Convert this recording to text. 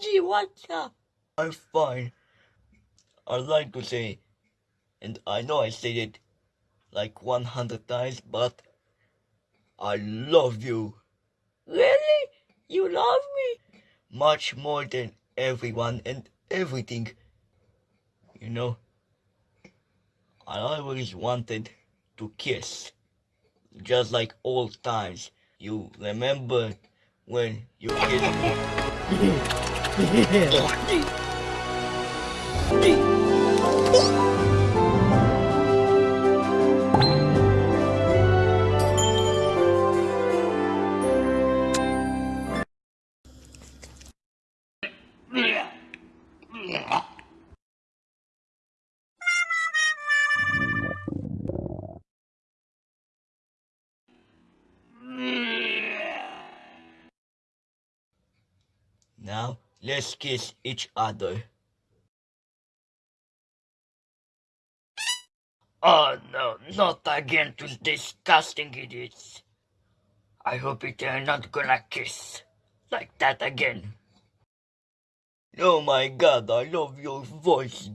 Luigi, what's up? I'm fine. I'd like to say, and I know I said it like 100 times, but I love you Really? You love me? much more than everyone and everything. You know, I always wanted to kiss, just like old times. You remember when you kissed me? Yeah. Now, let's kiss each other. Oh no, not again to disgusting idiots. I hope it are not gonna kiss like that again. Oh my god, I love your voice,